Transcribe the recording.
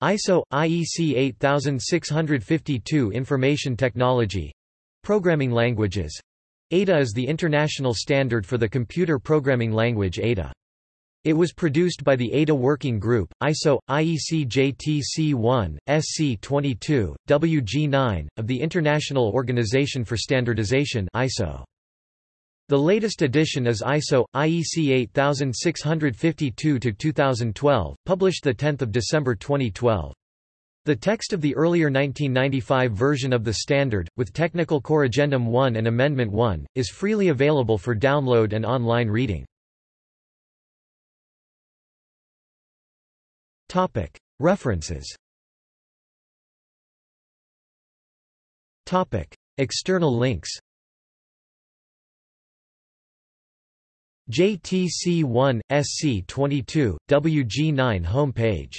ISO IEC 8652 Information Technology Programming languages Ada is the international standard for the computer programming language Ada. It was produced by the Ada Working Group, ISO, IEC JTC1, SC22, WG9, of the International Organization for Standardization ISO. The latest edition is ISO IEC 8652-2012, published the 10th of December 2012. The text of the earlier 1995 version of the standard, with Technical Corrigendum 1 and Amendment 1, is freely available for download and online reading. Topic: References Topic: External links JTC1, SC22, WG9 homepage